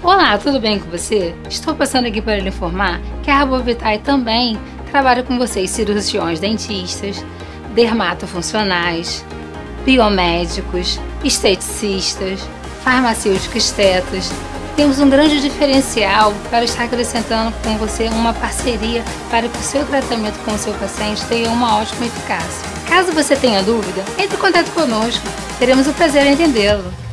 Olá, tudo bem com você? Estou passando aqui para lhe informar que a Rabovitai também trabalha com vocês cirurgiões dentistas, dermatofuncionais, biomédicos, esteticistas, farmacêuticos estetas. Temos um grande diferencial para estar acrescentando com você uma parceria para que o seu tratamento com o seu paciente tenha uma ótima eficácia. Caso você tenha dúvida, entre em contato conosco. Teremos o prazer em entendê-lo.